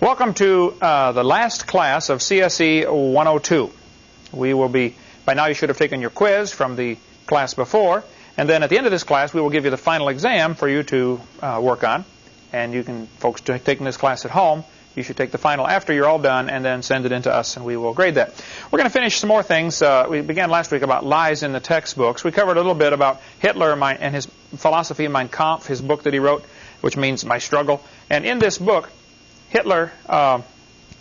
Welcome to uh, the last class of CSE 102. We will be, by now you should have taken your quiz from the class before, and then at the end of this class we will give you the final exam for you to uh, work on. And you can, folks taking this class at home, you should take the final after you're all done and then send it in to us and we will grade that. We're going to finish some more things. Uh, we began last week about lies in the textbooks. We covered a little bit about Hitler and his philosophy, Mein Kampf, his book that he wrote, which means my struggle. And in this book, Hitler uh,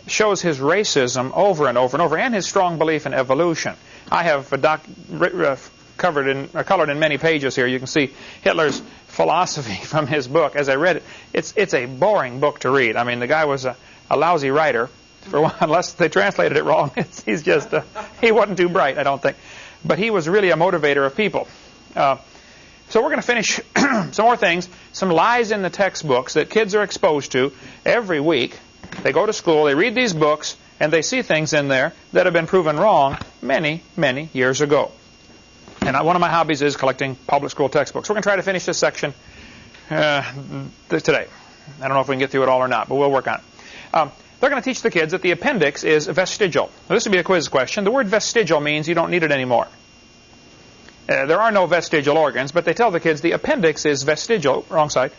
shows his racism over and over and over, and his strong belief in evolution. I have uh, covered in, uh, colored in many pages here. You can see Hitler's philosophy from his book. As I read it, it's it's a boring book to read. I mean, the guy was a, a lousy writer. For one, unless they translated it wrong, he's just uh, he wasn't too bright, I don't think. But he was really a motivator of people. Uh, so we're going to finish some more things, some lies in the textbooks that kids are exposed to every week. They go to school, they read these books, and they see things in there that have been proven wrong many, many years ago. And one of my hobbies is collecting public school textbooks. We're going to try to finish this section uh, today. I don't know if we can get through it all or not, but we'll work on it. Um, they're going to teach the kids that the appendix is vestigial. Now, this would be a quiz question. The word vestigial means you don't need it anymore. Uh, there are no vestigial organs, but they tell the kids the appendix is vestigial, wrong side.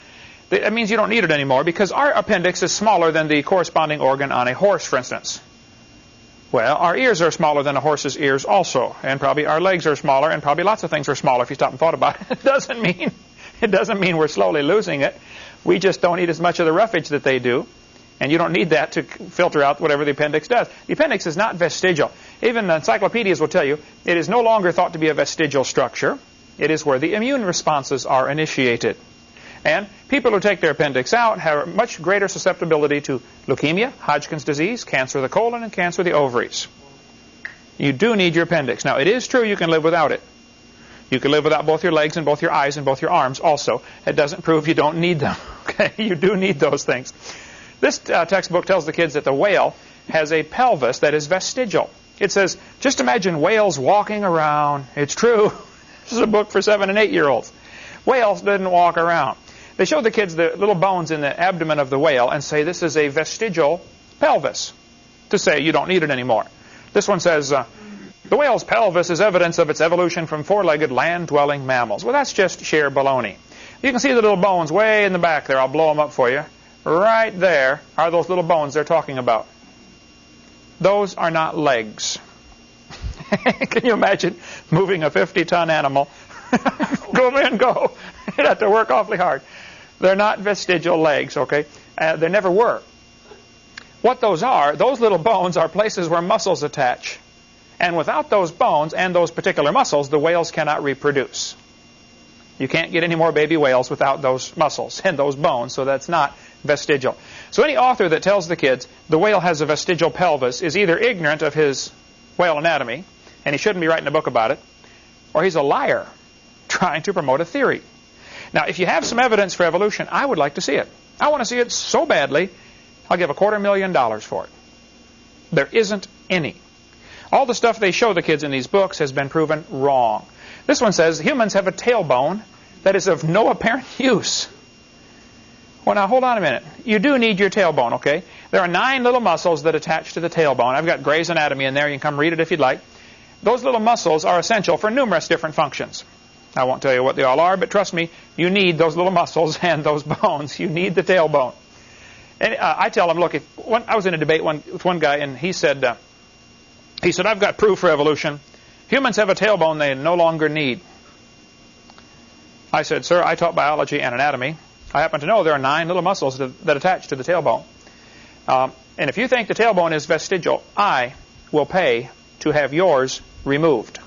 That means you don't need it anymore because our appendix is smaller than the corresponding organ on a horse, for instance. Well, our ears are smaller than a horse's ears also, and probably our legs are smaller, and probably lots of things are smaller if you stop and thought about it. It doesn't mean it doesn't mean we're slowly losing it. We just don't eat as much of the roughage that they do. And you don't need that to filter out whatever the appendix does. The appendix is not vestigial. Even the encyclopedias will tell you it is no longer thought to be a vestigial structure. It is where the immune responses are initiated. And people who take their appendix out have much greater susceptibility to leukemia, Hodgkin's disease, cancer of the colon, and cancer of the ovaries. You do need your appendix. Now, it is true you can live without it. You can live without both your legs and both your eyes and both your arms also. It doesn't prove you don't need them. Okay, You do need those things. This uh, textbook tells the kids that the whale has a pelvis that is vestigial. It says, just imagine whales walking around. It's true. this is a book for seven and eight year olds. Whales didn't walk around. They show the kids the little bones in the abdomen of the whale and say this is a vestigial pelvis to say you don't need it anymore. This one says, uh, the whale's pelvis is evidence of its evolution from four-legged land-dwelling mammals. Well, that's just sheer baloney. You can see the little bones way in the back there. I'll blow them up for you. Right there are those little bones they're talking about. Those are not legs. Can you imagine moving a 50-ton animal? go in, go. You'd have to work awfully hard. They're not vestigial legs, okay? Uh, they never were. What those are, those little bones are places where muscles attach. And without those bones and those particular muscles, the whales cannot reproduce. You can't get any more baby whales without those muscles and those bones, so that's not vestigial. So any author that tells the kids the whale has a vestigial pelvis is either ignorant of his whale anatomy, and he shouldn't be writing a book about it, or he's a liar trying to promote a theory. Now, if you have some evidence for evolution, I would like to see it. I want to see it so badly, I'll give a quarter million dollars for it. There isn't any. All the stuff they show the kids in these books has been proven wrong. This one says humans have a tailbone that is of no apparent use. Well, now hold on a minute. You do need your tailbone, okay? There are nine little muscles that attach to the tailbone. I've got Gray's Anatomy in there. You can come read it if you'd like. Those little muscles are essential for numerous different functions. I won't tell you what they all are, but trust me, you need those little muscles and those bones. You need the tailbone. And uh, I tell them, look, if one, I was in a debate one, with one guy, and he said, uh, he said, I've got proof for evolution. Humans have a tailbone they no longer need. I said, sir, I taught biology and anatomy. I happen to know there are nine little muscles that, that attach to the tailbone. Um, and if you think the tailbone is vestigial, I will pay to have yours removed.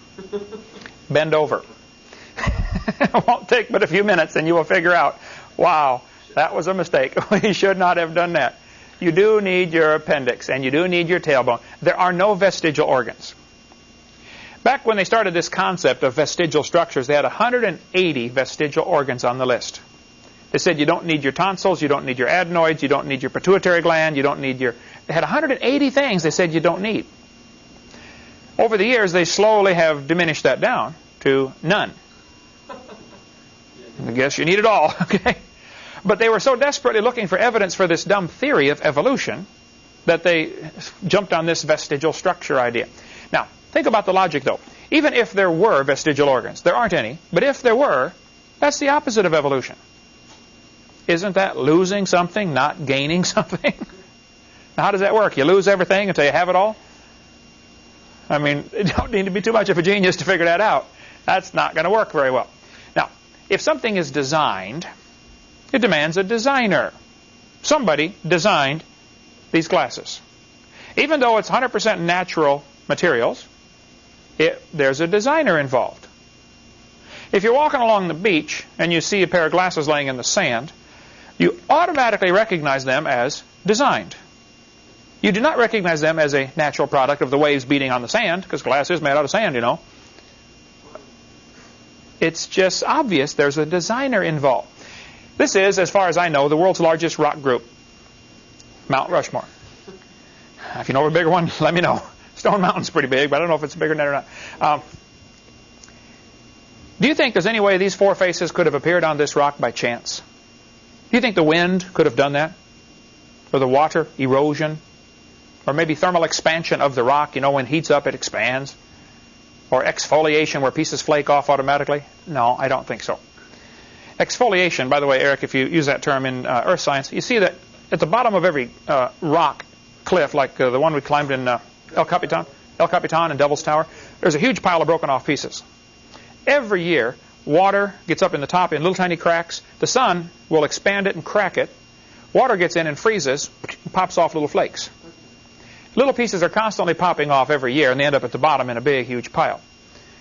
Bend over. it won't take but a few minutes and you will figure out, wow, that was a mistake. we should not have done that. You do need your appendix and you do need your tailbone. There are no vestigial organs. Back when they started this concept of vestigial structures, they had 180 vestigial organs on the list. They said you don't need your tonsils, you don't need your adenoids, you don't need your pituitary gland, you don't need your... They had 180 things they said you don't need. Over the years, they slowly have diminished that down to none. I guess you need it all, okay? But they were so desperately looking for evidence for this dumb theory of evolution that they jumped on this vestigial structure idea. Now, think about the logic, though. Even if there were vestigial organs, there aren't any, but if there were, that's the opposite of evolution. Isn't that losing something, not gaining something? now, how does that work? You lose everything until you have it all? I mean, you don't need to be too much of a genius to figure that out. That's not going to work very well. Now, if something is designed, it demands a designer. Somebody designed these glasses. Even though it's 100% natural materials, it, there's a designer involved. If you're walking along the beach and you see a pair of glasses laying in the sand, you automatically recognize them as designed. You do not recognize them as a natural product of the waves beating on the sand, because glass is made out of sand, you know. It's just obvious there's a designer involved. This is, as far as I know, the world's largest rock group, Mount Rushmore. If you know of a bigger one, let me know. Stone Mountain's pretty big, but I don't know if it's bigger than that or not. Um, do you think there's any way these four faces could have appeared on this rock by chance? Do you think the wind could have done that? Or the water, erosion? Or maybe thermal expansion of the rock, you know, when it heats up it expands? Or exfoliation where pieces flake off automatically? No, I don't think so. Exfoliation, by the way, Eric, if you use that term in uh, earth science, you see that at the bottom of every uh, rock cliff, like uh, the one we climbed in uh, El Capitan, El Capitan and Devil's Tower, there's a huge pile of broken off pieces. Every year, water gets up in the top in little tiny cracks. The sun will expand it and crack it. Water gets in and freezes, and pops off little flakes. Little pieces are constantly popping off every year, and they end up at the bottom in a big, huge pile.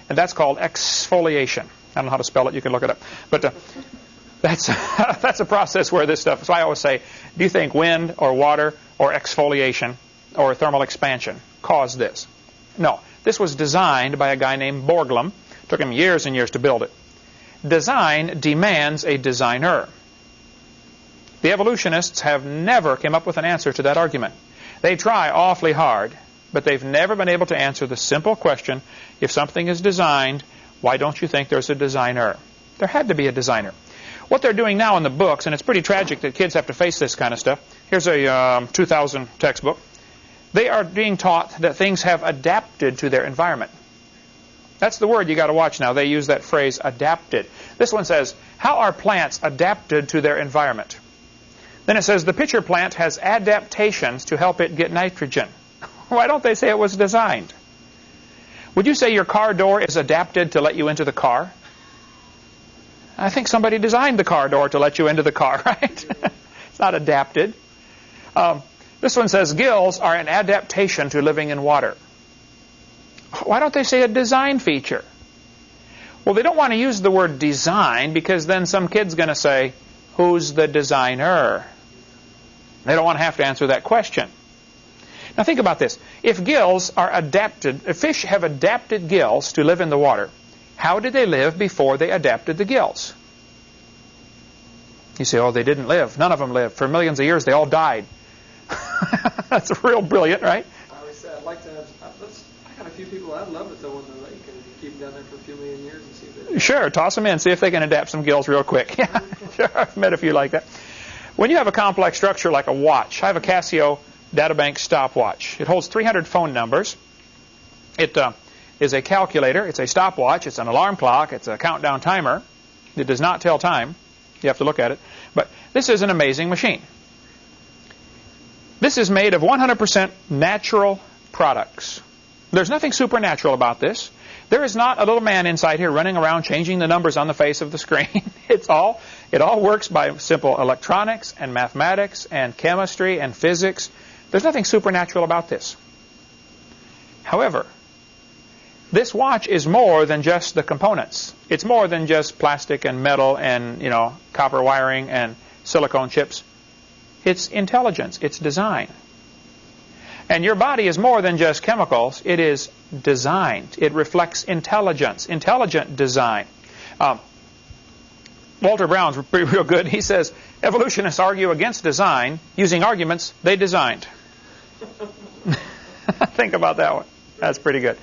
And that's called exfoliation. I don't know how to spell it. You can look it up. But uh, that's, that's a process where this stuff... So I always say, do you think wind or water or exfoliation or thermal expansion caused this? No. This was designed by a guy named Borglum. Took him years and years to build it. Design demands a designer. The evolutionists have never come up with an answer to that argument. They try awfully hard, but they've never been able to answer the simple question, if something is designed, why don't you think there's a designer? There had to be a designer. What they're doing now in the books, and it's pretty tragic that kids have to face this kind of stuff. Here's a um, 2000 textbook. They are being taught that things have adapted to their environment. That's the word you got to watch now. They use that phrase, adapted. This one says, how are plants adapted to their environment? Then it says the pitcher plant has adaptations to help it get nitrogen. Why don't they say it was designed? Would you say your car door is adapted to let you into the car? I think somebody designed the car door to let you into the car, right? it's not adapted. Um, this one says gills are an adaptation to living in water. Why don't they say a design feature? Well, they don't want to use the word design because then some kid's going to say, who's the designer? They don't want to have to answer that question. Now think about this. If gills are adapted, if fish have adapted gills to live in the water, how did they live before they adapted the gills? You say, oh, they didn't live. None of them lived. For millions of years, they all died. That's real brilliant, right? I always say I'd like to have, I got a few people I'd love to throw in the lake and keep them down there for a few million years and see if they... Sure, toss them in, see if they can adapt some gills real quick. Yeah, sure, I've met a few like that. When you have a complex structure like a watch, I have a Casio Databank stopwatch. It holds 300 phone numbers. It uh, is a calculator. It's a stopwatch. It's an alarm clock. It's a countdown timer. It does not tell time. You have to look at it. But this is an amazing machine. This is made of 100% natural products. There's nothing supernatural about this. There is not a little man inside here running around changing the numbers on the face of the screen. it's all it all works by simple electronics and mathematics and chemistry and physics. There's nothing supernatural about this. However, this watch is more than just the components. It's more than just plastic and metal and, you know, copper wiring and silicone chips. It's intelligence. It's design. And your body is more than just chemicals. It is designed. It reflects intelligence, intelligent design. Um, Walter Brown's real good. He says, evolutionists argue against design using arguments they designed. Think about that one. That's pretty good.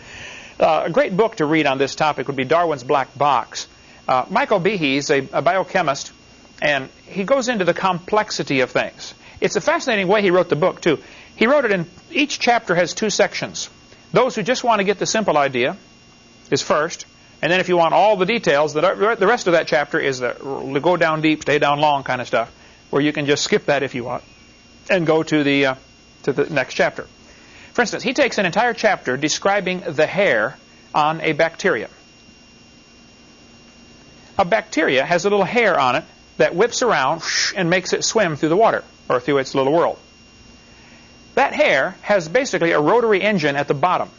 Uh, a great book to read on this topic would be Darwin's Black Box. Uh, Michael Behe is a, a biochemist, and he goes into the complexity of things. It's a fascinating way he wrote the book, too. He wrote it in, each chapter has two sections. Those who just want to get the simple idea is first, and then if you want all the details, the, rest of that chapter is the go down deep, stay down long kind of stuff, where you can just skip that if you want and go to the, uh, to the next chapter. For instance, he takes an entire chapter describing the hair on a bacteria. A bacteria has a little hair on it that whips around and makes it swim through the water or through its little world. That hair has basically a rotary engine at the bottom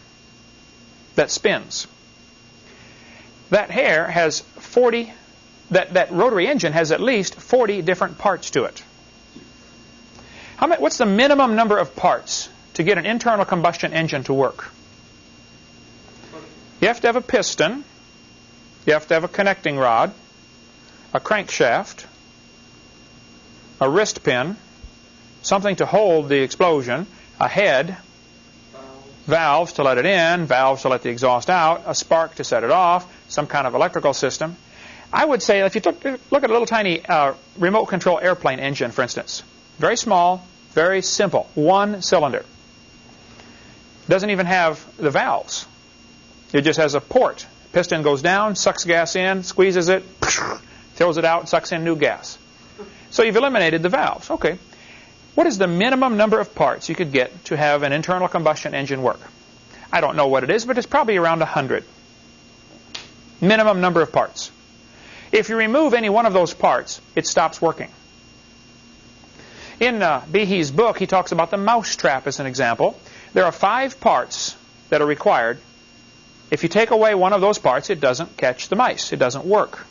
that spins. That hair has 40, that, that rotary engine has at least 40 different parts to it. How many, what's the minimum number of parts to get an internal combustion engine to work? You have to have a piston, you have to have a connecting rod, a crankshaft, a wrist pin, something to hold the explosion, a head, valves to let it in, valves to let the exhaust out, a spark to set it off, some kind of electrical system. I would say if you took, look at a little tiny uh, remote control airplane engine, for instance, very small, very simple, one cylinder. Doesn't even have the valves. It just has a port. Piston goes down, sucks gas in, squeezes it, throws it out, sucks in new gas. So you've eliminated the valves. Okay. What is the minimum number of parts you could get to have an internal combustion engine work? I don't know what it is, but it's probably around 100. Minimum number of parts. If you remove any one of those parts, it stops working. In uh, Behe's book, he talks about the mousetrap as an example. There are five parts that are required. If you take away one of those parts, it doesn't catch the mice. It doesn't work.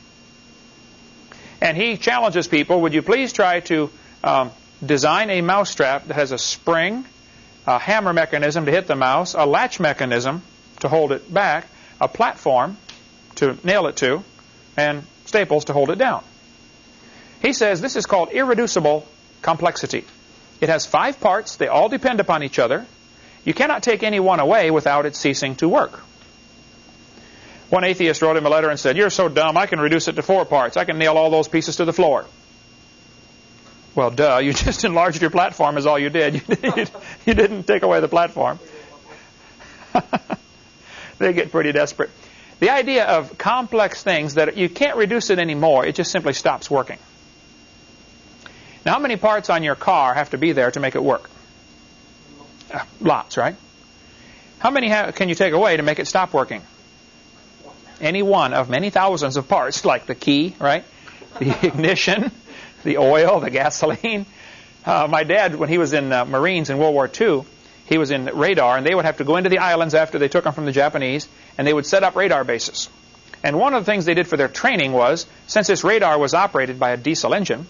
And he challenges people, would you please try to um, design a mousetrap that has a spring, a hammer mechanism to hit the mouse, a latch mechanism to hold it back, a platform to nail it to, and staples to hold it down. He says this is called irreducible complexity. It has five parts. They all depend upon each other. You cannot take any one away without it ceasing to work. One atheist wrote him a letter and said, You're so dumb, I can reduce it to four parts. I can nail all those pieces to the floor. Well, duh, you just enlarged your platform is all you did. You, didn't take away the platform. they get pretty desperate. The idea of complex things that you can't reduce it anymore, it just simply stops working. Now, how many parts on your car have to be there to make it work? Uh, lots, right? How many can you take away to make it stop working? Any one of many thousands of parts, like the key, right? The ignition, the oil, the gasoline. Uh, my dad, when he was in uh, Marines in World War II, he was in radar, and they would have to go into the islands after they took them from the Japanese, and they would set up radar bases. And one of the things they did for their training was, since this radar was operated by a diesel engine,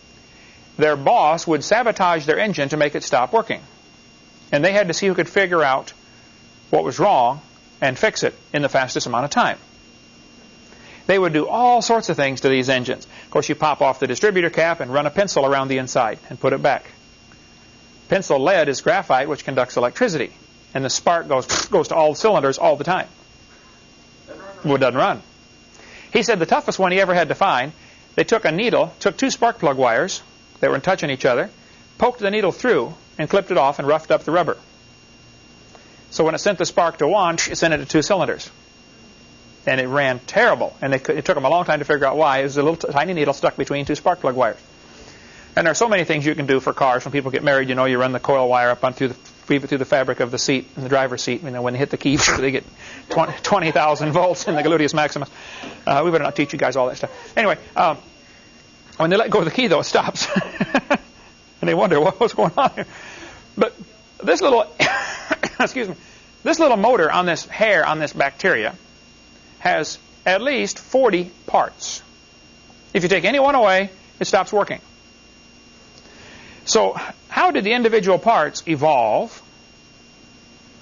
their boss would sabotage their engine to make it stop working. And they had to see who could figure out what was wrong and fix it in the fastest amount of time. They would do all sorts of things to these engines. Of course, you pop off the distributor cap and run a pencil around the inside and put it back. Pencil lead is graphite, which conducts electricity. And the spark goes, goes to all cylinders all the time. Well, it doesn't run. He said the toughest one he ever had to find, they took a needle, took two spark plug wires that were in touching each other, poked the needle through, and clipped it off and roughed up the rubber. So when it sent the spark to one, it sent it to two cylinders and it ran terrible. And they, it took them a long time to figure out why. It was a little tiny needle stuck between two spark plug wires. And there are so many things you can do for cars. When people get married, you know, you run the coil wire up on through the weave through the fabric of the seat in the driver's seat. You know, when they hit the key, they get 20,000 volts in the gluteus maximus. Uh, we better not teach you guys all that stuff. Anyway, um, when they let go of the key, though, it stops, and they wonder what, what's going on here. But this little, excuse me, this little motor on this hair on this bacteria has at least 40 parts. If you take any one away, it stops working. So how did the individual parts evolve?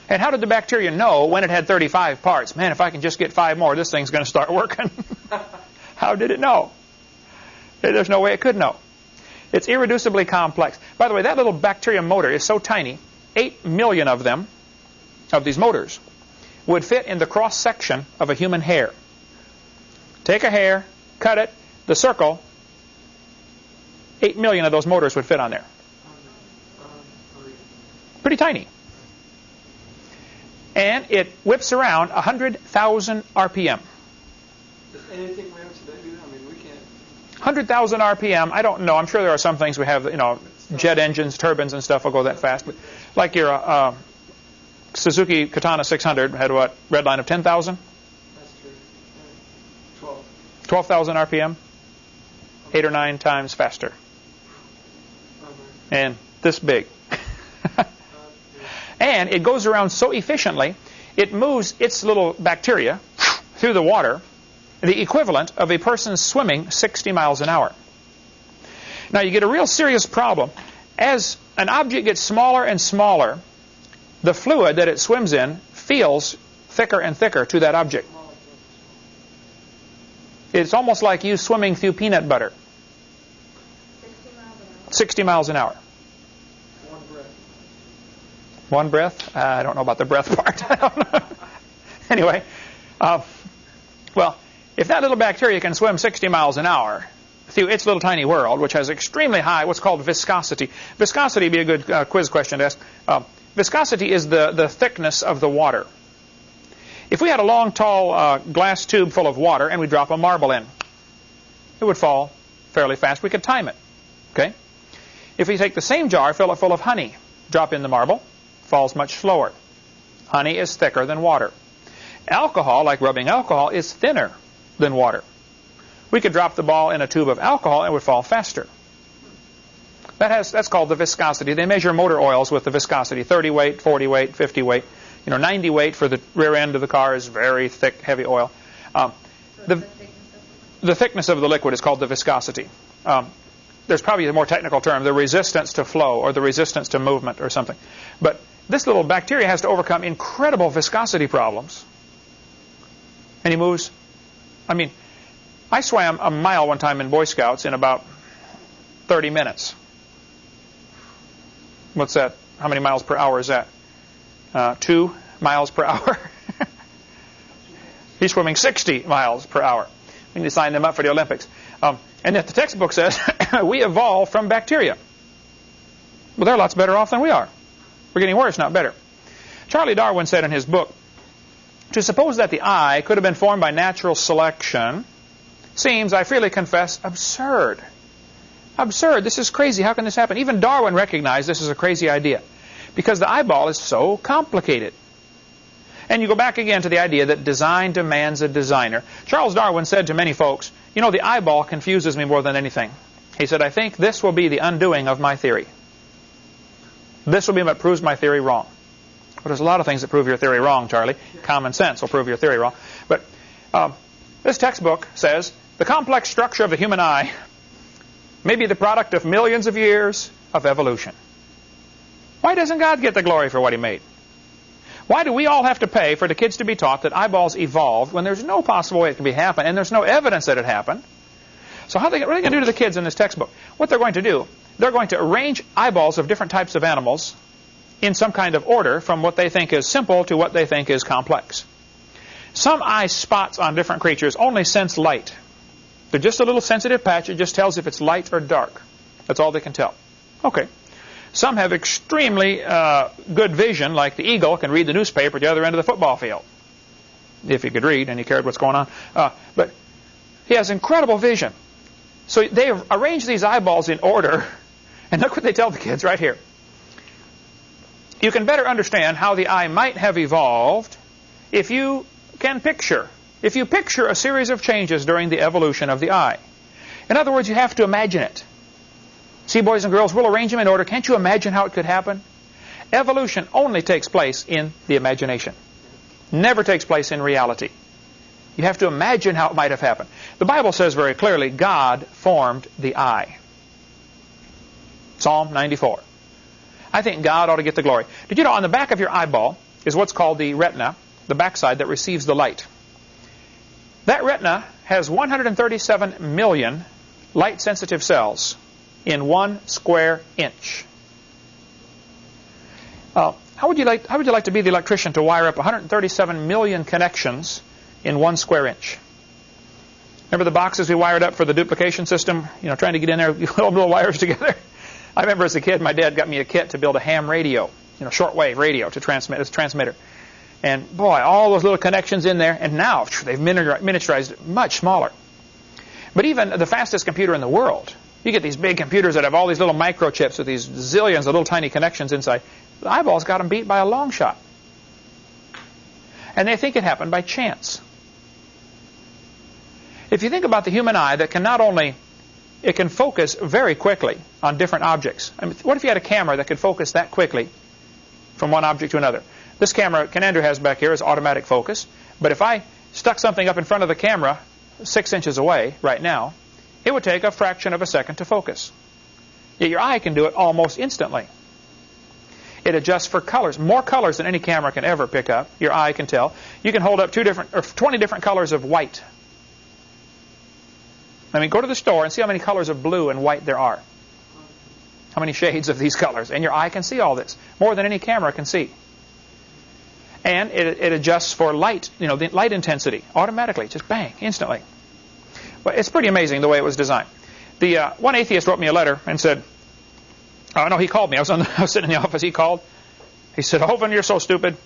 And how did the bacteria know when it had 35 parts? Man, if I can just get five more, this thing's going to start working. how did it know? There's no way it could know. It's irreducibly complex. By the way, that little bacteria motor is so tiny, 8 million of them, of these motors, would fit in the cross section of a human hair. Take a hair, cut it, the circle, 8 million of those motors would fit on there. Pretty tiny. And it whips around 100,000 RPM. Does anything we have today do that? I mean, we can't. 100,000 RPM, I don't know. I'm sure there are some things we have, you know, jet engines, turbines and stuff will go that fast. But like your uh, Suzuki Katana 600 had what, red line of 10,000? That's true. Yeah. Twelve. 12,000 RPM? Eight or nine times faster. And this big. And it goes around so efficiently, it moves its little bacteria through the water, the equivalent of a person swimming 60 miles an hour. Now you get a real serious problem. As an object gets smaller and smaller, the fluid that it swims in feels thicker and thicker to that object. It's almost like you swimming through peanut butter, 60 miles 60 miles an hour. One breath. One breath? Uh, I don't know about the breath part. Anyway, uh, well, if that little bacteria can swim 60 miles an hour through its little tiny world, which has extremely high what's called viscosity. Viscosity would be a good uh, quiz question to ask. Viscosity is the, the thickness of the water. If we had a long, tall uh, glass tube full of water and we drop a marble in, it would fall fairly fast. We could time it. Okay? If we take the same jar, fill it full of honey, drop in the marble, falls much slower. Honey is thicker than water. Alcohol, like rubbing alcohol, is thinner than water. We could drop the ball in a tube of alcohol and it would fall faster. That has, that's called the viscosity. They measure motor oils with the viscosity, 30 weight, 40 weight, 50 weight. You know, 90 weight for the rear end of the car is very thick, heavy oil. Um, The- the thickness of the thickness of the liquid is called the viscosity. Um, there's probably a more technical term, the resistance to flow or the resistance to movement or something. But this little bacteria has to overcome incredible viscosity problems. And he moves. I mean, I swam a mile one time in Boy Scouts in about 30 minutes. What's that? How many miles per hour is that? Uh, two miles per hour. He's swimming 60 miles per hour. We need to sign them up for the Olympics. Um, and if the textbook says we evolved from bacteria. Well, they're lots better off than we are. We're getting worse, not better. Charlie Darwin said in his book, to suppose that the eye could have been formed by natural selection seems, I freely confess, absurd. Absurd. This is crazy. How can this happen? Even Darwin recognized this is a crazy idea because the eyeball is so complicated. And you go back again to the idea that design demands a designer. Charles Darwin said to many folks, you know, the eyeball confuses me more than anything. He said, I think this will be the undoing of my theory. This will be what proves my theory wrong. Well, there's a lot of things that prove your theory wrong, Charlie. Common sense will prove your theory wrong. But um, this textbook says the complex structure of the human eye may be the product of millions of years of evolution. Why doesn't God get the glory for what he made? Why do we all have to pay for the kids to be taught that eyeballs evolved when there's no possible way it can be happened and there's no evidence that it happened? So how they, what are they going to do to the kids in this textbook? What they're going to do, they're going to arrange eyeballs of different types of animals in some kind of order from what they think is simple to what they think is complex. Some eye spots on different creatures only sense light. They're just a little sensitive patch. It just tells if it's light or dark. That's all they can tell. Okay. Some have extremely uh, good vision, like the eagle can read the newspaper at the other end of the football field, if he could read and he cared what's going on. Uh, but he has incredible vision. So they arrange these eyeballs in order, and look what they tell the kids right here. You can better understand how the eye might have evolved if you can picture, if you picture a series of changes during the evolution of the eye. In other words, you have to imagine it. See, boys and girls, we'll arrange them in order. Can't you imagine how it could happen? Evolution only takes place in the imagination. Never takes place in reality. You have to imagine how it might have happened. The Bible says very clearly, God formed the eye. Psalm 94. I think God ought to get the glory. Did you know on the back of your eyeball is what's called the retina, the backside that receives the light. That retina has 137 million light-sensitive cells in one square inch. Uh, how would you like? How would you like to be the electrician to wire up 137 million connections in one square inch? Remember the boxes we wired up for the duplication system? You know, trying to get in there, little, little wires together. I remember as a kid, my dad got me a kit to build a ham radio. you know, shortwave radio to transmit as a transmitter. And boy, all those little connections in there. And now they've miniaturized it much smaller. But even the fastest computer in the world, you get these big computers that have all these little microchips with these zillions of little tiny connections inside. The eyeballs got them beat by a long shot. And they think it happened by chance. If you think about the human eye that can not only, it can focus very quickly on different objects. I mean, what if you had a camera that could focus that quickly from one object to another? This camera Ken Andrew has back here is automatic focus. But if I stuck something up in front of the camera six inches away right now, it would take a fraction of a second to focus. Yet your eye can do it almost instantly. It adjusts for colors, more colors than any camera can ever pick up. Your eye can tell. You can hold up two different or 20 different colors of white. I mean, go to the store and see how many colors of blue and white there are. How many shades of these colors. And your eye can see all this, more than any camera can see. And it, it adjusts for light, you know, the light intensity automatically, just bang, instantly. But it's pretty amazing the way it was designed. The uh, one atheist wrote me a letter and said, Oh, no, he called me. I was, the, I was sitting in the office. He called. He said, Hovind, you're so stupid.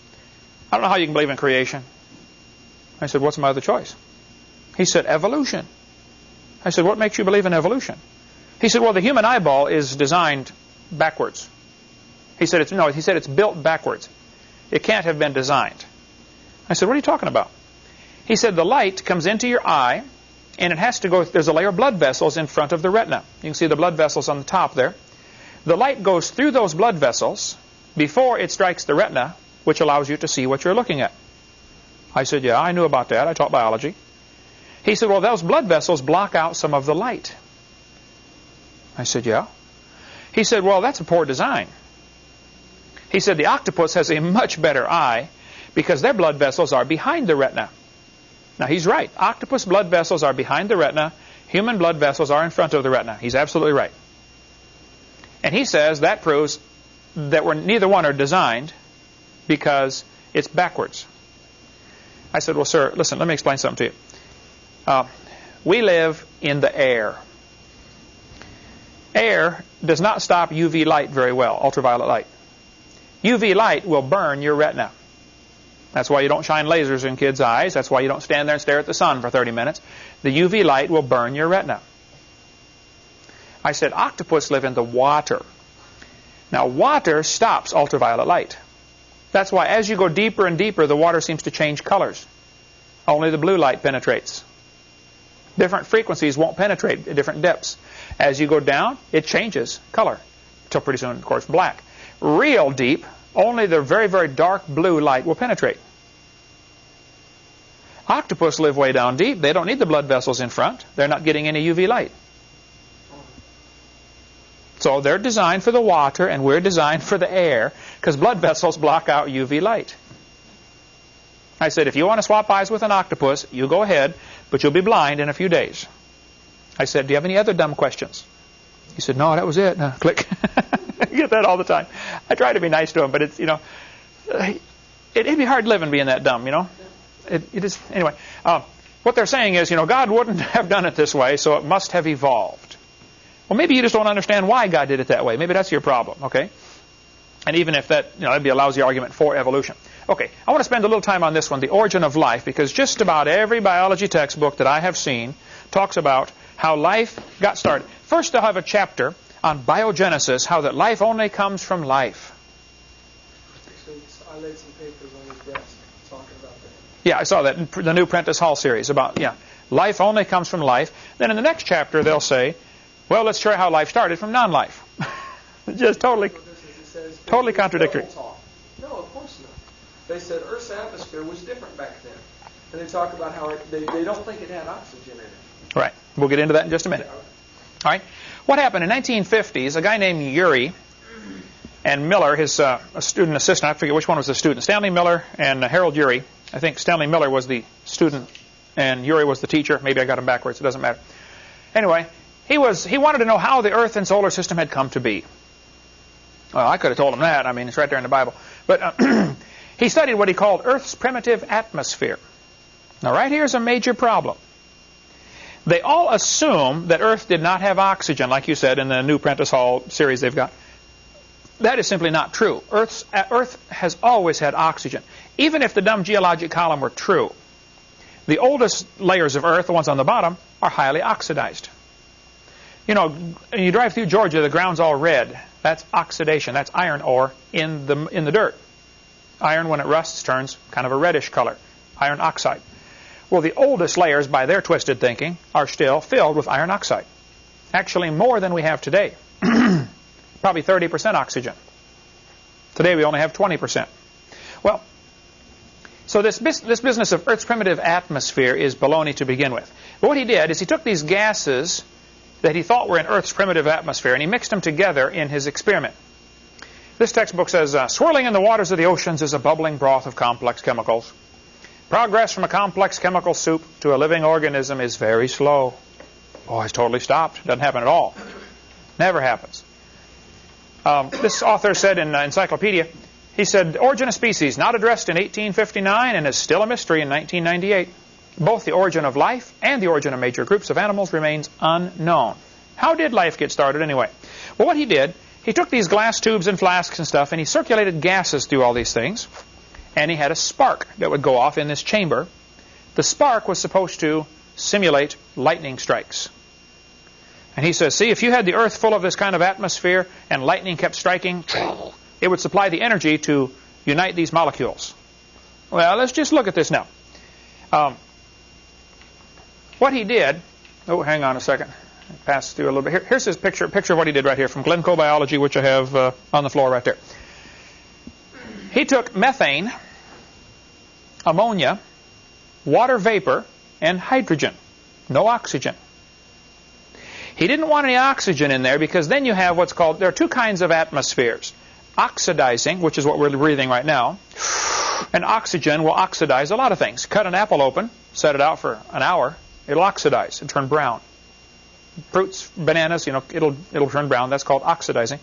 I don't know how you can believe in creation. I said, what's my other choice? He said, evolution. I said, what makes you believe in evolution? He said, well, the human eyeball is designed backwards. He said, it's, no, he said it's built backwards. It can't have been designed. I said, what are you talking about? He said, the light comes into your eye, and it has to go, there's a layer of blood vessels in front of the retina. You can see the blood vessels on the top there. The light goes through those blood vessels before it strikes the retina, which allows you to see what you're looking at. I said, yeah, I knew about that. I taught biology. He said, well, those blood vessels block out some of the light. I said, yeah. He said, well, that's a poor design. He said the octopus has a much better eye because their blood vessels are behind the retina. Now, he's right. Octopus blood vessels are behind the retina. Human blood vessels are in front of the retina. He's absolutely right. And he says that proves that we're, neither one are designed because it's backwards. I said, well, sir, listen, let me explain something to you. Uh, we live in the air. Air does not stop UV light very well, ultraviolet light. UV light will burn your retina. That's why you don't shine lasers in kids' eyes. That's why you don't stand there and stare at the sun for 30 minutes. The UV light will burn your retina. I said, octopus live in the water. Now, water stops ultraviolet light. That's why as you go deeper and deeper, the water seems to change colors. Only the blue light penetrates. Different frequencies won't penetrate at different depths. As you go down, it changes color. Until pretty soon, of course, black. Real deep, only the very, very dark blue light will penetrate. Octopus live way down deep. They don't need the blood vessels in front. They're not getting any UV light. So they're designed for the water and we're designed for the air because blood vessels block out UV light. I said, if you want to swap eyes with an octopus, you go ahead, but you'll be blind in a few days. I said, do you have any other dumb questions? He said, no, that was it. Uh, click. I get that all the time. I try to be nice to him, but it's, you know, it, would be hard living being that dumb, you know. It, it is, anyway. Uh, what they're saying is, you know, God wouldn't have done it this way, so it must have evolved. Well, maybe you just don't understand why God did it that way. Maybe that's your problem, okay? And even if that, you know, that'd be a lousy argument for evolution. Okay, I want to spend a little time on this one, the origin of life, because just about every biology textbook that I have seen talks about how life got started. First, they'll have a chapter on biogenesis, how that life only comes from life. I laid some papers on his desk talking about that. Yeah, I saw that in the new Prentice Hall series about, yeah, life only comes from life. Then in the next chapter, they'll say well, let's show how life started from non-life. Just totally, says, totally contradictory. No, of course not. They said Earth's atmosphere was different back then. And they talk about how it, they, they don't think it had oxygen in it. Right. We'll get into that in just a minute. All right. What happened in 1950s, a guy named Urey and Miller, his uh, student assistant, I forget which one was the student, Stanley Miller and uh, Harold Urey. I think Stanley Miller was the student and Urey was the teacher. Maybe I got them backwards. It doesn't matter. Anyway, he, was, he wanted to know how the Earth and solar system had come to be. Well, I could have told him that. I mean, it's right there in the Bible. But uh, he studied what he called Earth's primitive atmosphere. Now, right here is a major problem. They all assume that Earth did not have oxygen, like you said in the new Prentice Hall series they've got. that is simply not true. Earth's, uh, Earth has always had oxygen. Even if the dumb geologic column were true, the oldest layers of Earth, the ones on the bottom, are highly oxidized. You know, you drive through Georgia, the ground's all red. That's oxidation. That's iron ore in the, in the dirt. Iron, when it rusts, turns kind of a reddish color. Iron oxide. Well, the oldest layers, by their twisted thinking, are still filled with iron oxide. Actually, more than we have today. Probably 30% oxygen. Today we only have 20%. Well, so this, this business of Earth's primitive atmosphere is baloney to begin with. But what he did is he took these gases that he thought were in Earth's primitive atmosphere and he mixed them together in his experiment. This textbook says, uh, swirling in the waters of the oceans is a bubbling broth of complex chemicals. Progress from a complex chemical soup to a living organism is very slow. Oh, it's totally stopped. Doesn't happen at all. Never happens. Um, this author said in uh, Encyclopedia, he said, Origin of Species, not addressed in 1859 and is still a mystery in 1998. Both the origin of life and the origin of major groups of animals remains unknown. How did life get started anyway? Well, what he did, he took these glass tubes and flasks and stuff, and he circulated gases through all these things, and he had a spark that would go off in this chamber. The spark was supposed to simulate lightning strikes. And he says, see, if you had the Earth full of this kind of atmosphere and lightning kept striking, it would supply the energy to unite these molecules. Well, let's just look at this now. Um, what he did, oh, hang on a second. Pass through a little bit. Here, here's his picture, picture of what he did right here from Glencoe Biology, which I have uh, on the floor right there. He took methane, ammonia, water vapor, and hydrogen. No oxygen. He didn't want any oxygen in there because then you have what's called, there are two kinds of atmospheres. Oxidizing, which is what we're breathing right now, and oxygen will oxidize a lot of things. Cut an apple open, set it out for an hour, it'll oxidize and turn brown. Fruits, bananas, you know, it'll, it'll turn brown. That's called oxidizing.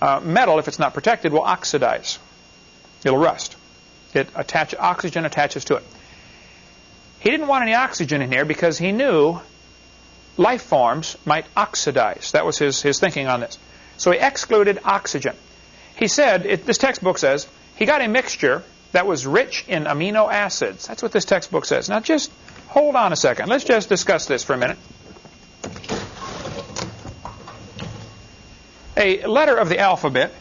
Uh, metal, if it's not protected, will oxidize. It'll rust. It attach, oxygen attaches to it. He didn't want any oxygen in here because he knew life forms might oxidize. That was his, his thinking on this. So he excluded oxygen. He said, it, this textbook says, he got a mixture that was rich in amino acids. That's what this textbook says. Now just hold on a second. Let's just discuss this for a minute. A letter of the alphabet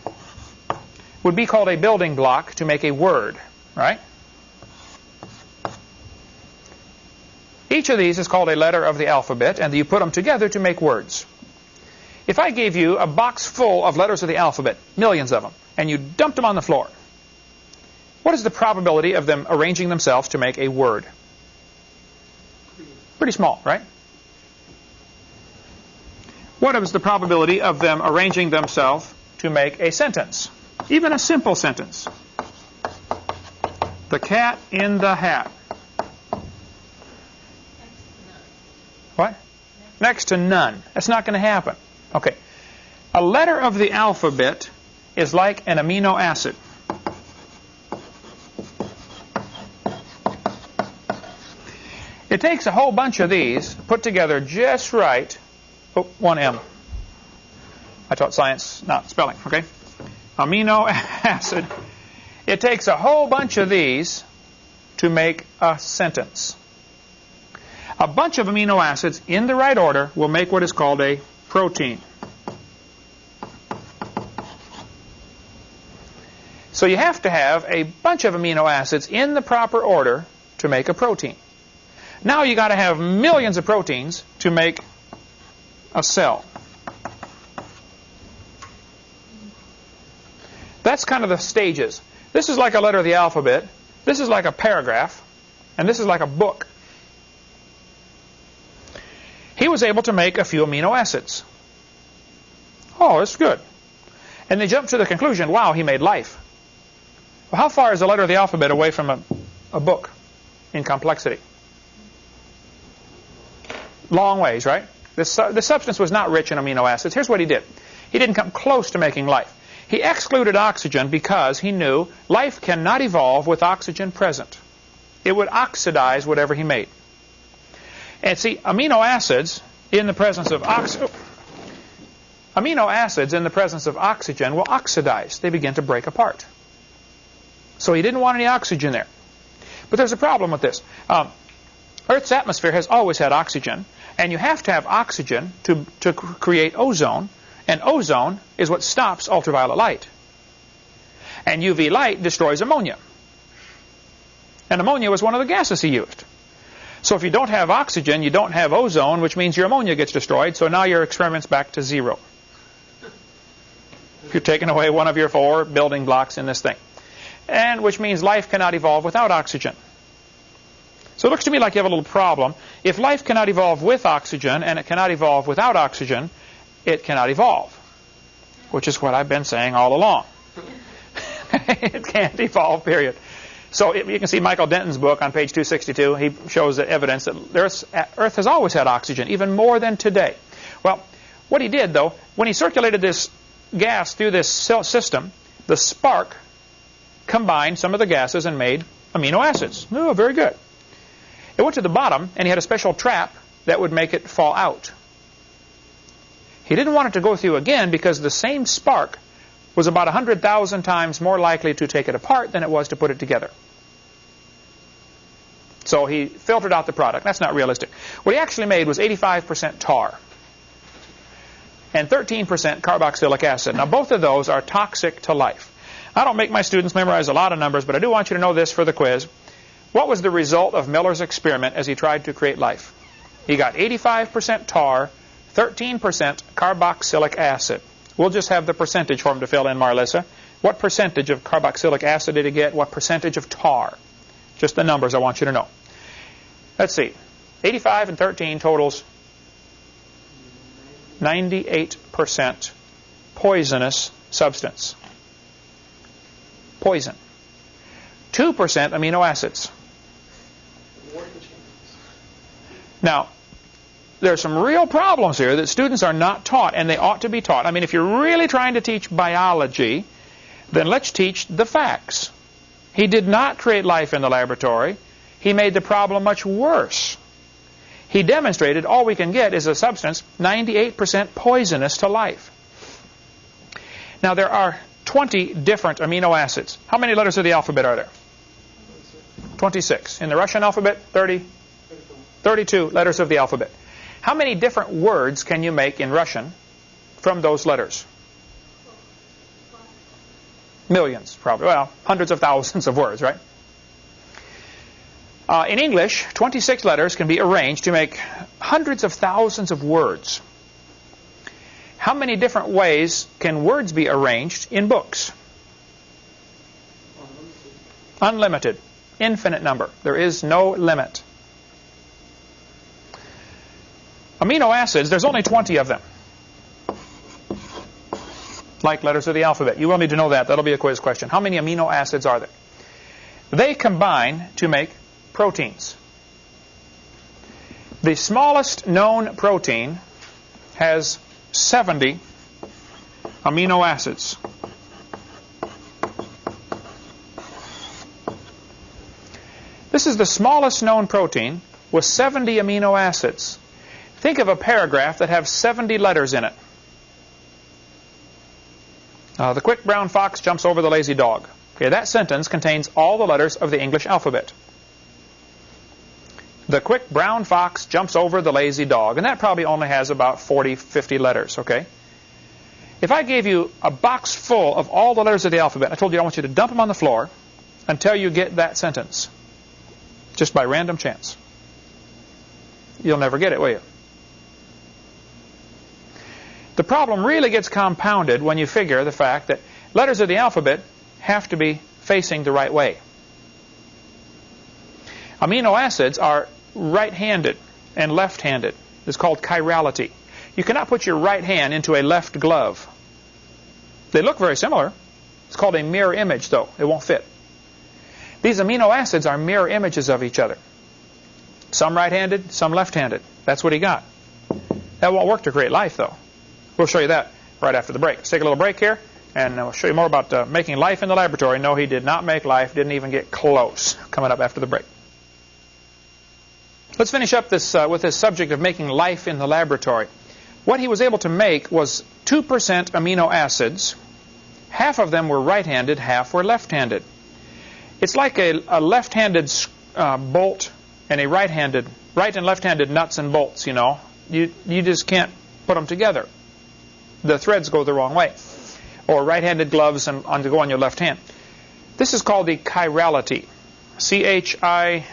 would be called a building block to make a word, right? Each of these is called a letter of the alphabet, and you put them together to make words. If I gave you a box full of letters of the alphabet, millions of them, and you dumped them on the floor, what is the probability of them arranging themselves to make a word? Pretty small, right? What is the probability of them arranging themselves to make a sentence? Even a simple sentence. The cat in the hat. What? Next to none. That's not going to happen. Okay. A letter of the alphabet is like an amino acid. It takes a whole bunch of these put together just right. Oh, one M. I taught science, not spelling, okay? Amino acid. It takes a whole bunch of these to make a sentence. A bunch of amino acids in the right order will make what is called a protein. So you have to have a bunch of amino acids in the proper order to make a protein. Now you got to have millions of proteins to make a cell. That's kind of the stages. This is like a letter of the alphabet. This is like a paragraph. And this is like a book he was able to make a few amino acids. Oh, it's good. And they jumped to the conclusion, wow, he made life. Well, how far is a letter of the alphabet away from a, a book in complexity? Long ways, right? This, uh, the substance was not rich in amino acids. Here's what he did. He didn't come close to making life. He excluded oxygen because he knew life cannot evolve with oxygen present. It would oxidize whatever he made. And see, amino acids in the presence of oxygen, amino acids in the presence of oxygen will oxidize. They begin to break apart. So he didn't want any oxygen there. But there's a problem with this. Um, Earth's atmosphere has always had oxygen, and you have to have oxygen to, to create ozone, and ozone is what stops ultraviolet light. And UV light destroys ammonia. And ammonia was one of the gases he used. So if you don't have oxygen, you don't have ozone, which means your ammonia gets destroyed, so now your experiment's back to zero. You're taking away one of your four building blocks in this thing. And which means life cannot evolve without oxygen. So it looks to me like you have a little problem. If life cannot evolve with oxygen and it cannot evolve without oxygen, it cannot evolve. Which is what I've been saying all along. it can't evolve, period. So it, you can see Michael Denton's book on page 262. He shows the evidence that Earth has always had oxygen, even more than today. Well, what he did, though, when he circulated this gas through this system, the spark combined some of the gases and made amino acids. Oh, very good. It went to the bottom, and he had a special trap that would make it fall out. He didn't want it to go through again because the same spark was about 100,000 times more likely to take it apart than it was to put it together. So he filtered out the product. That's not realistic. What he actually made was 85% tar and 13% carboxylic acid. Now, both of those are toxic to life. I don't make my students memorize a lot of numbers, but I do want you to know this for the quiz. What was the result of Miller's experiment as he tried to create life? He got 85% tar, 13% carboxylic acid. We'll just have the percentage for him to fill in, Marlissa. What percentage of carboxylic acid did he get? What percentage of tar? Just the numbers I want you to know. Let's see. 85 and 13 totals 98% poisonous substance. Poison. 2% amino acids. Now, there are some real problems here that students are not taught, and they ought to be taught. I mean, if you're really trying to teach biology, then let's teach the facts. He did not create life in the laboratory. He made the problem much worse. He demonstrated all we can get is a substance 98% poisonous to life. Now, there are 20 different amino acids. How many letters of the alphabet are there? 26. In the Russian alphabet, 30, 32 letters of the alphabet. How many different words can you make in Russian from those letters? Millions, probably. Well, hundreds of thousands of words, right? Uh, in English, 26 letters can be arranged to make hundreds of thousands of words. How many different ways can words be arranged in books? Unlimited. Infinite number. There is no limit. Amino acids, there's only 20 of them. Like letters of the alphabet. You will need to know that. That'll be a quiz question. How many amino acids are there? They combine to make proteins. The smallest known protein has 70 amino acids. This is the smallest known protein with 70 amino acids. Think of a paragraph that has 70 letters in it. Uh, the quick brown fox jumps over the lazy dog. Okay, that sentence contains all the letters of the English alphabet. The quick brown fox jumps over the lazy dog, and that probably only has about 40, 50 letters, okay? If I gave you a box full of all the letters of the alphabet, I told you I want you to dump them on the floor until you get that sentence, just by random chance. You'll never get it, will you? The problem really gets compounded when you figure the fact that letters of the alphabet have to be facing the right way. Amino acids are right-handed and left-handed. It's called chirality. You cannot put your right hand into a left glove. They look very similar. It's called a mirror image, though. It won't fit. These amino acids are mirror images of each other. Some right-handed, some left-handed. That's what he got. That won't work to create life, though. We'll show you that right after the break. Let's take a little break here, and we'll show you more about uh, making life in the laboratory. No, he did not make life, didn't even get close. Coming up after the break. Let's finish up this uh, with this subject of making life in the laboratory. what he was able to make was 2% amino acids. Half of them were right-handed, half were left-handed. It's like a, a left-handed uh, bolt and a right-handed, right and left-handed nuts and bolts, you know. You, you just can't put them together. The threads go the wrong way. Or right-handed gloves and, and to go on your left hand. This is called the chirality. C-H-I-R-A-L-I-T-Y,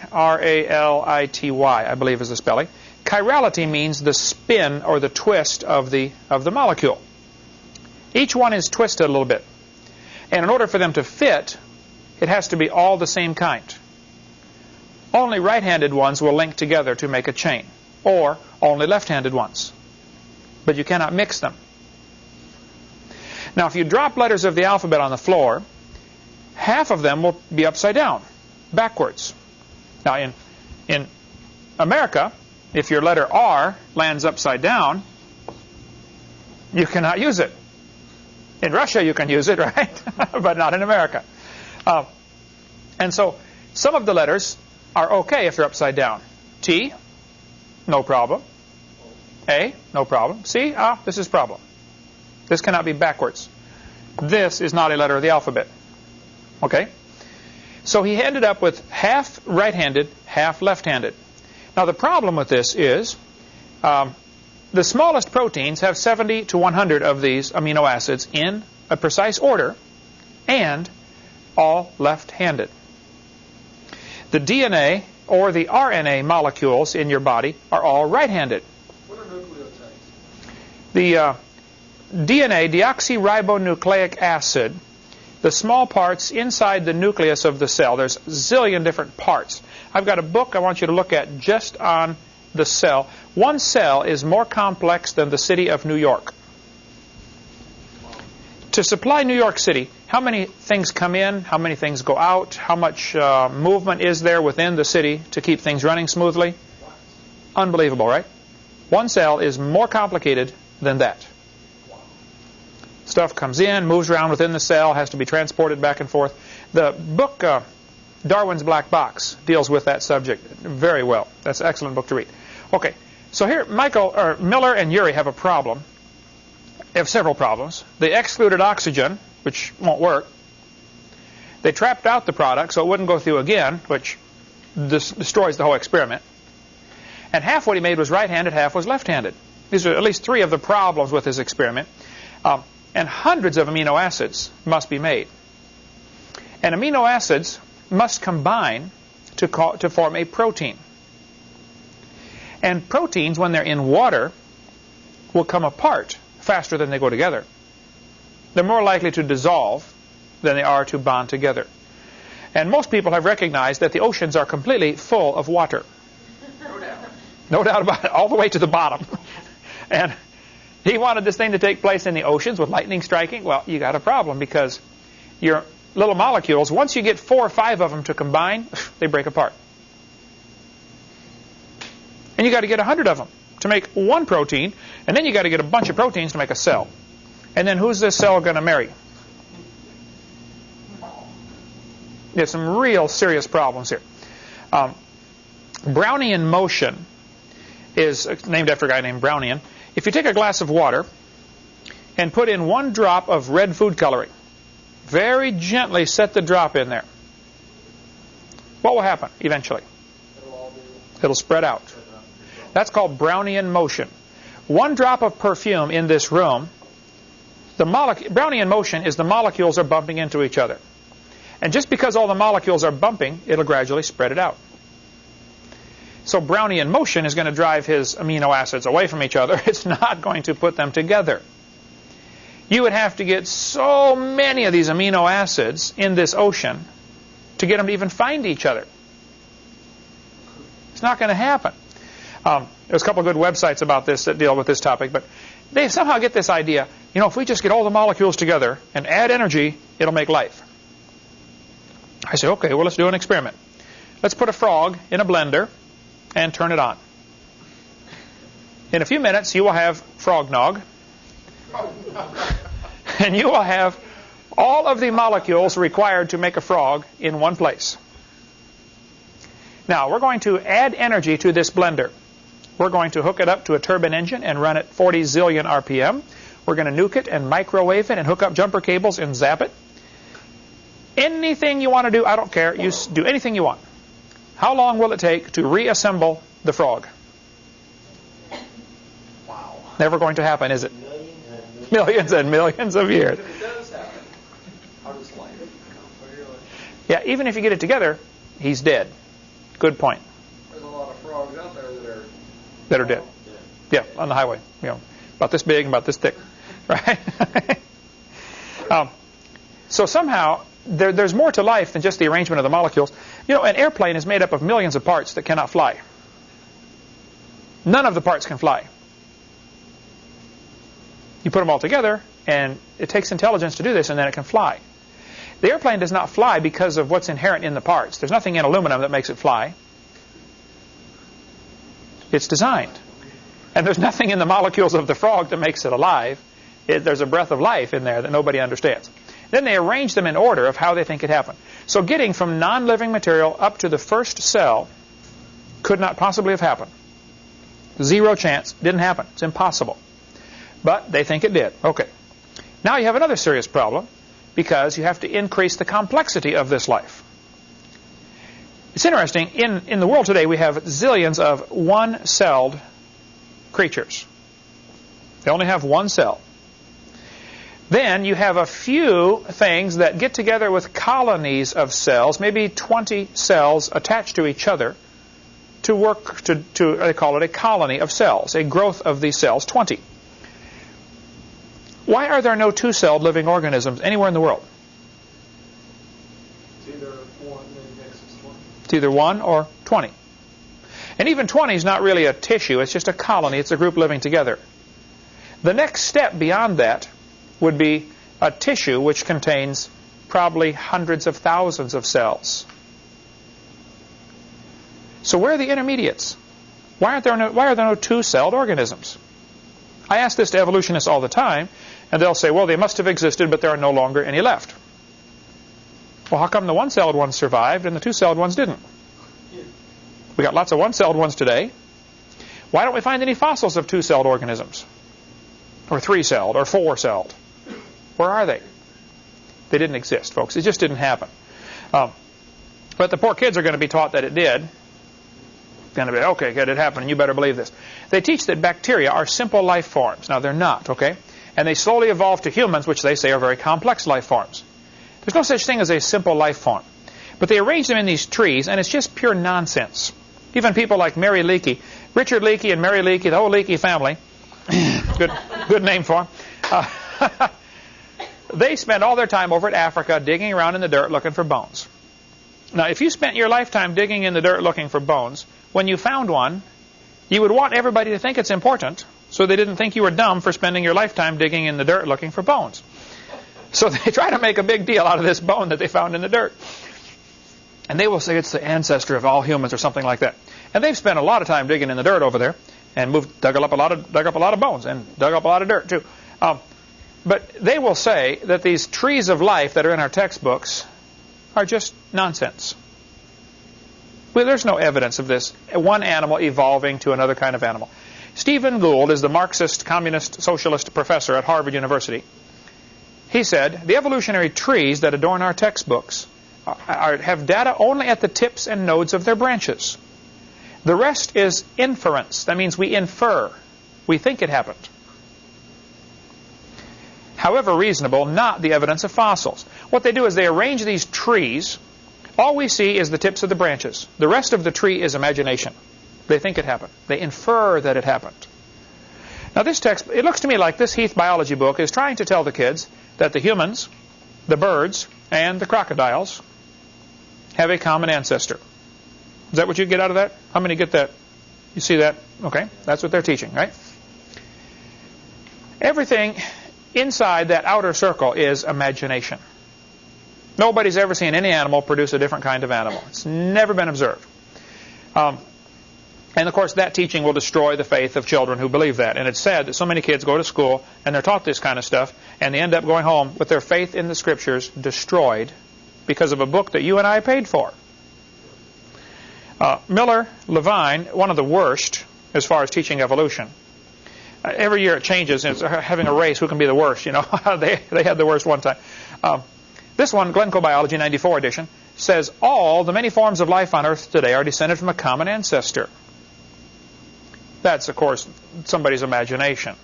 I believe is the spelling. Chirality means the spin or the twist of the, of the molecule. Each one is twisted a little bit. And in order for them to fit, it has to be all the same kind. Only right-handed ones will link together to make a chain, or only left-handed ones. But you cannot mix them. Now, if you drop letters of the alphabet on the floor, half of them will be upside down, backwards. Now, in, in America, if your letter R lands upside down, you cannot use it. In Russia, you can use it, right? but not in America. Uh, and so some of the letters are okay if they're upside down. T, no problem. A, no problem. C, ah, this is problem. This cannot be backwards. This is not a letter of the alphabet. Okay? So he ended up with half right-handed, half left-handed. Now the problem with this is um, the smallest proteins have 70 to 100 of these amino acids in a precise order and all left-handed. The DNA or the RNA molecules in your body are all right-handed. What are nucleotides? The uh, DNA, deoxyribonucleic acid, the small parts inside the nucleus of the cell, there's a zillion different parts. I've got a book I want you to look at just on the cell. One cell is more complex than the city of New York. To supply New York City, how many things come in, how many things go out, how much uh, movement is there within the city to keep things running smoothly? Unbelievable, right? One cell is more complicated than that. Stuff comes in, moves around within the cell, has to be transported back and forth. The book uh, Darwin's Black Box deals with that subject very well. That's an excellent book to read. Okay, so here Michael or Miller and Urey have a problem. They have several problems. They excluded oxygen, which won't work. They trapped out the product so it wouldn't go through again, which destroys the whole experiment. And half what he made was right-handed, half was left-handed. These are at least three of the problems with his experiment. Um, and hundreds of amino acids must be made. And amino acids must combine to, call, to form a protein. And proteins, when they're in water, will come apart faster than they go together. They're more likely to dissolve than they are to bond together. And most people have recognized that the oceans are completely full of water. No doubt. No doubt about it, all the way to the bottom. and he wanted this thing to take place in the oceans with lightning striking. Well, you got a problem because your little molecules, once you get four or five of them to combine, they break apart. And you got to get a hundred of them to make one protein, and then you got to get a bunch of proteins to make a cell. And then who's this cell going to marry? There's some real serious problems here. Um, Brownian motion is named after a guy named Brownian. If you take a glass of water and put in one drop of red food coloring, very gently set the drop in there, what will happen eventually? It'll spread out. That's called Brownian motion. One drop of perfume in this room, the Brownian motion is the molecules are bumping into each other. And just because all the molecules are bumping, it'll gradually spread it out. So Brownian motion is going to drive his amino acids away from each other. It's not going to put them together. You would have to get so many of these amino acids in this ocean to get them to even find each other. It's not going to happen. Um, there's a couple of good websites about this that deal with this topic, but they somehow get this idea, you know, if we just get all the molecules together and add energy, it'll make life. I say, okay, well, let's do an experiment. Let's put a frog in a blender and turn it on. In a few minutes, you will have frog nog, and you will have all of the molecules required to make a frog in one place. Now, we're going to add energy to this blender. We're going to hook it up to a turbine engine and run it 40 zillion RPM. We're going to nuke it and microwave it and hook up jumper cables and zap it. Anything you want to do, I don't care. You do anything you want. How long will it take to reassemble the frog? Wow. Never going to happen, is it? Millions and millions. Millions and millions of years. If it does happen, I'll just blame it. Yeah, even if you get it together, he's dead. Good point. There's a lot of frogs out there that are. That are dead. Yeah. Yeah, on the highway. You know, about this big and about this thick, right? um, so somehow there, there's more to life than just the arrangement of the molecules. You know, an airplane is made up of millions of parts that cannot fly. None of the parts can fly. You put them all together, and it takes intelligence to do this, and then it can fly. The airplane does not fly because of what's inherent in the parts. There's nothing in aluminum that makes it fly. It's designed. And there's nothing in the molecules of the frog that makes it alive. It, there's a breath of life in there that nobody understands. Then they arrange them in order of how they think it happened. So getting from non-living material up to the first cell could not possibly have happened. Zero chance. Didn't happen. It's impossible. But they think it did. Okay. Now you have another serious problem because you have to increase the complexity of this life. It's interesting. In, in the world today, we have zillions of one-celled creatures. They only have one cell. Then you have a few things that get together with colonies of cells, maybe 20 cells attached to each other, to work to, to they call it a colony of cells, a growth of these cells, 20. Why are there no two-celled living organisms anywhere in the world? It's either one, then 20. It's either 1 or 20. And even 20 is not really a tissue, it's just a colony, it's a group living together. The next step beyond that would be a tissue which contains probably hundreds of thousands of cells. So where are the intermediates? Why, aren't there no, why are there no two-celled organisms? I ask this to evolutionists all the time, and they'll say, well, they must have existed, but there are no longer any left. Well, how come the one-celled ones survived and the two-celled ones didn't? We got lots of one-celled ones today. Why don't we find any fossils of two-celled organisms? Or three-celled, or four-celled? Where are they? They didn't exist, folks. It just didn't happen. Um, but the poor kids are going to be taught that it did. Going to be, okay, good, it happened, and you better believe this. They teach that bacteria are simple life forms. Now, they're not, okay? And they slowly evolve to humans, which they say are very complex life forms. There's no such thing as a simple life form. But they arrange them in these trees, and it's just pure nonsense. Even people like Mary Leakey, Richard Leakey and Mary Leakey, the whole Leakey family, good, good name for them, uh, they spend all their time over at Africa digging around in the dirt looking for bones. Now, if you spent your lifetime digging in the dirt looking for bones, when you found one, you would want everybody to think it's important, so they didn't think you were dumb for spending your lifetime digging in the dirt looking for bones. So they try to make a big deal out of this bone that they found in the dirt. And they will say it's the ancestor of all humans or something like that. And they've spent a lot of time digging in the dirt over there and moved, dug up a lot of, dug up a lot of bones and dug up a lot of dirt too. Um, but they will say that these trees of life that are in our textbooks are just nonsense. Well, there's no evidence of this. One animal evolving to another kind of animal. Stephen Gould is the Marxist, communist, socialist professor at Harvard University. He said, the evolutionary trees that adorn our textbooks are, are, have data only at the tips and nodes of their branches. The rest is inference. That means we infer. We think it happened. However reasonable, not the evidence of fossils. What they do is they arrange these trees. All we see is the tips of the branches. The rest of the tree is imagination. They think it happened. They infer that it happened. Now this text, it looks to me like this Heath biology book is trying to tell the kids that the humans, the birds, and the crocodiles have a common ancestor. Is that what you get out of that? How many get that? You see that? Okay, that's what they're teaching, right? Everything inside that outer circle is imagination. Nobody's ever seen any animal produce a different kind of animal. It's never been observed. Um, and of course, that teaching will destroy the faith of children who believe that. And it's sad that so many kids go to school and they're taught this kind of stuff, and they end up going home with their faith in the scriptures destroyed because of a book that you and I paid for. Uh, Miller Levine, one of the worst as far as teaching evolution. Uh, every year it changes. It's having a race. Who can be the worst? You know, they they had the worst one time. Um, this one, Glencoe Biology 94 edition, says all the many forms of life on Earth today are descended from a common ancestor. That's, of course, somebody's imagination.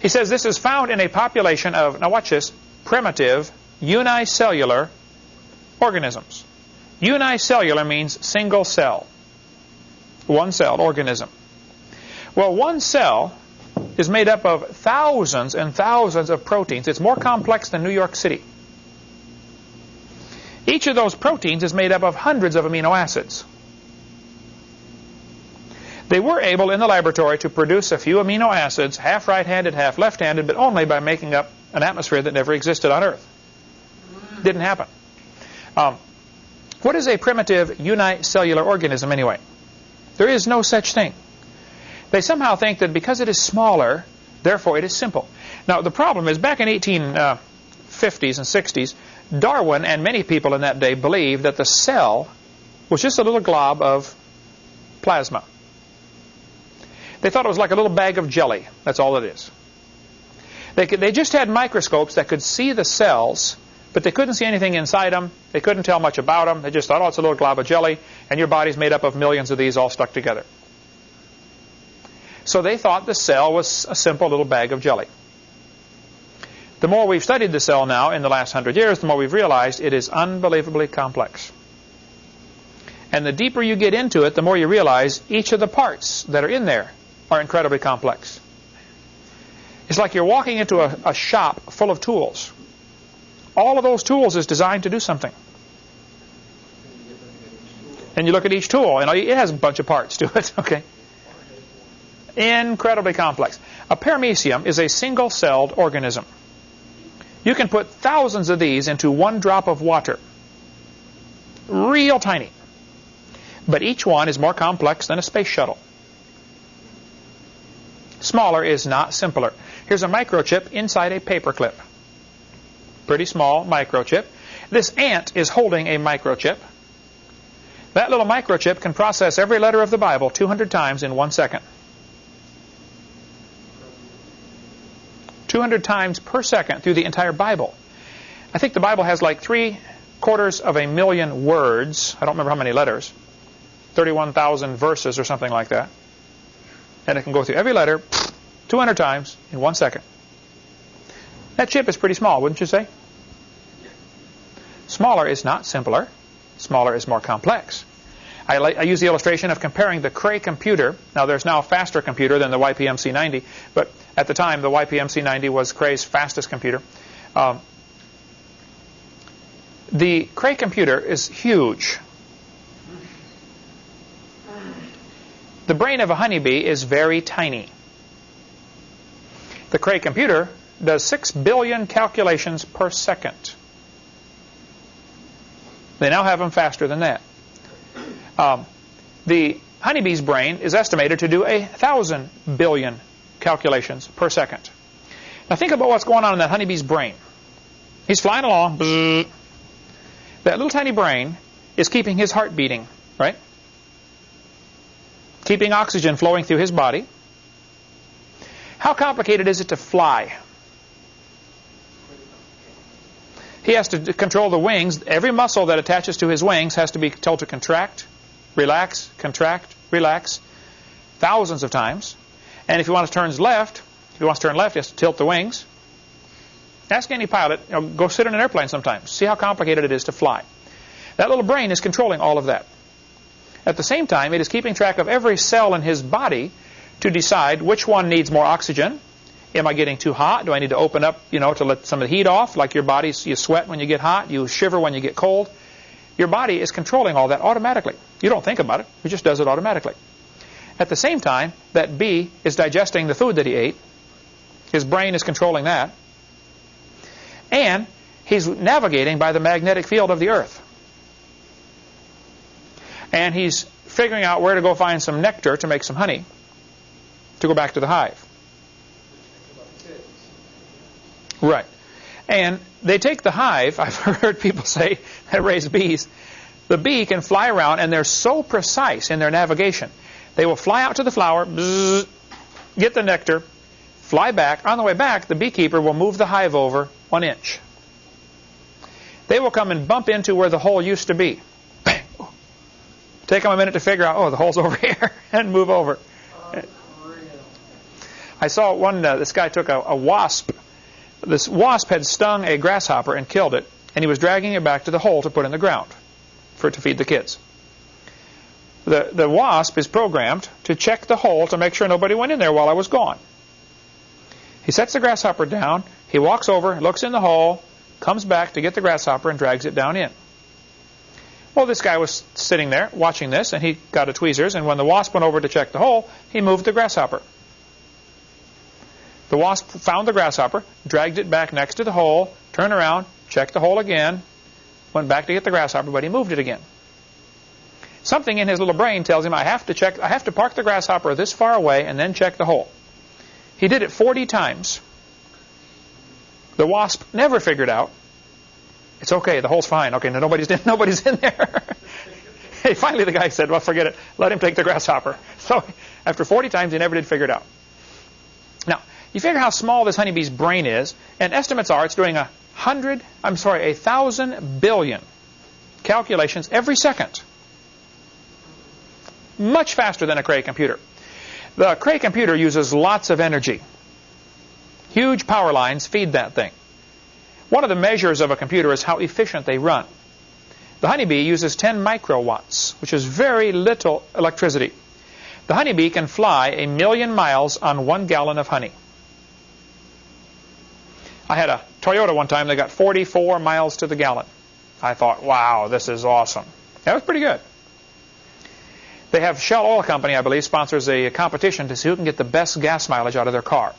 He says this is found in a population of, now watch this, primitive unicellular organisms. Unicellular means single cell, one cell organism. Well, one cell is made up of thousands and thousands of proteins. It's more complex than New York City. Each of those proteins is made up of hundreds of amino acids. They were able in the laboratory to produce a few amino acids, half right-handed, half left-handed, but only by making up an atmosphere that never existed on Earth. Didn't happen. Um, what is a primitive unicellular organism anyway? There is no such thing. They somehow think that because it is smaller, therefore it is simple. Now the problem is back in 1850s uh, and 60s, Darwin and many people in that day believed that the cell was just a little glob of plasma. They thought it was like a little bag of jelly. That's all it is. They, could, they just had microscopes that could see the cells, but they couldn't see anything inside them. They couldn't tell much about them. They just thought, oh, it's a little glob of jelly, and your body's made up of millions of these all stuck together. So they thought the cell was a simple little bag of jelly. The more we've studied the cell now in the last hundred years, the more we've realized it is unbelievably complex. And the deeper you get into it, the more you realize each of the parts that are in there are incredibly complex. It's like you're walking into a, a shop full of tools. All of those tools is designed to do something. And you look at each tool, and it has a bunch of parts to it, okay? Incredibly complex. A paramecium is a single-celled organism. You can put thousands of these into one drop of water. Real tiny. But each one is more complex than a space shuttle. Smaller is not simpler. Here's a microchip inside a paperclip. Pretty small microchip. This ant is holding a microchip. That little microchip can process every letter of the Bible 200 times in one second. 200 times per second through the entire Bible. I think the Bible has like three quarters of a million words. I don't remember how many letters. 31,000 verses or something like that. And it can go through every letter 200 times in one second. That chip is pretty small, wouldn't you say? Smaller is not simpler. Smaller is more complex. I, I, use the illustration of comparing the Cray computer. Now, there's now a faster computer than the YPMC 90, but at the time, the YPMC 90 was Cray's fastest computer. Um, the Cray computer is huge. The brain of a honeybee is very tiny. The Cray computer does 6 billion calculations per second. They now have them faster than that. Um, the honeybee's brain is estimated to do a thousand billion calculations per second. Now think about what's going on in that honeybee's brain. He's flying along. That little tiny brain is keeping his heart beating, right? Keeping oxygen flowing through his body. How complicated is it to fly? He has to control the wings. Every muscle that attaches to his wings has to be told to contract relax, contract, relax, thousands of times. And if he wants to turn left, if he wants to turn left, he has to tilt the wings. Ask any pilot, you know, go sit in an airplane sometimes. See how complicated it is to fly. That little brain is controlling all of that. At the same time, it is keeping track of every cell in his body to decide which one needs more oxygen. Am I getting too hot? Do I need to open up, you know, to let some of the heat off? Like your body, you sweat when you get hot, you shiver when you get cold. Your body is controlling all that automatically. You don't think about it. It just does it automatically. At the same time, that bee is digesting the food that he ate. His brain is controlling that. And he's navigating by the magnetic field of the earth. And he's figuring out where to go find some nectar to make some honey to go back to the hive. Right. And they take the hive, I've heard people say that raise bees, the bee can fly around and they're so precise in their navigation They will fly out to the flower, get the nectar, fly back. On the way back, the beekeeper will move the hive over one inch. They will come and bump into where the hole used to be. Take them a minute to figure out, oh, the hole's over here, and move over. I saw one, uh, this guy took a, a wasp. This wasp had stung a grasshopper and killed it, and he was dragging it back to the hole to put in the ground for it to feed the kids. The, the wasp is programmed to check the hole to make sure nobody went in there while I was gone. He sets the grasshopper down, he walks over, looks in the hole, comes back to get the grasshopper and drags it down in. Well, this guy was sitting there watching this, and he got a tweezers, and when the wasp went over to check the hole, he moved the grasshopper. The wasp found the grasshopper, dragged it back next to the hole, turned around, checked the hole again, went back to get the grasshopper, but he moved it again. Something in his little brain tells him, I have to check, I have to park the grasshopper this far away and then check the hole. He did it 40 times. The wasp never figured out. It's okay, the hole's fine. Okay, no, nobody's in, nobody's in there. hey, finally the guy said, well, forget it. Let him take the grasshopper. So after 40 times, he never did figure it out. Now, you figure how small this honeybee's brain is, and estimates are it's doing a hundred, I'm sorry, a thousand billion calculations every second. Much faster than a Cray computer. The Cray computer uses lots of energy. Huge power lines feed that thing. One of the measures of a computer is how efficient they run. The honeybee uses 10 microwatts, which is very little electricity. The honeybee can fly a million miles on one gallon of honey. I had a Toyota one time that got 44 miles to the gallon. I thought, wow, this is awesome. That was pretty good. They have Shell Oil Company, I believe, sponsors a competition to see who can get the best gas mileage out of their car.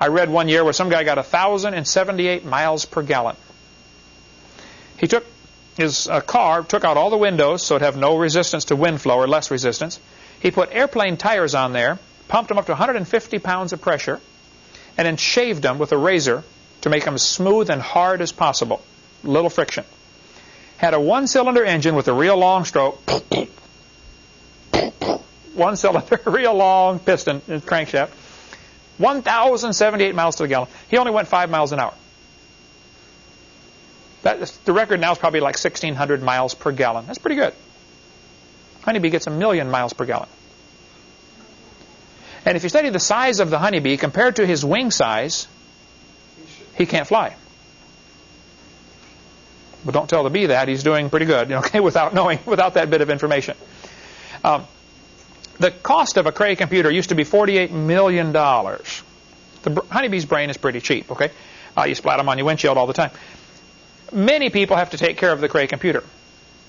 I read one year where some guy got 1,078 miles per gallon. He took his uh, car, took out all the windows so it'd have no resistance to wind flow or less resistance. He put airplane tires on there, pumped them up to 150 pounds of pressure, and then shaved them with a razor to make them as smooth and hard as possible. Little friction. Had a one-cylinder engine with a real long stroke. One cylinder, real long piston uh, crankshaft. 1,078 miles to the gallon. He only went 5 miles an hour. That, the record now is probably like 1,600 miles per gallon. That's pretty good. Honeybee gets a million miles per gallon. And if you study the size of the honeybee compared to his wing size, he can't fly. But don't tell the bee that. He's doing pretty good, okay, without knowing, without that bit of information. Um, the cost of a Cray computer used to be $48 million. The honeybee's brain is pretty cheap, okay? Uh, you splat them on your windshield all the time. Many people have to take care of the Cray computer.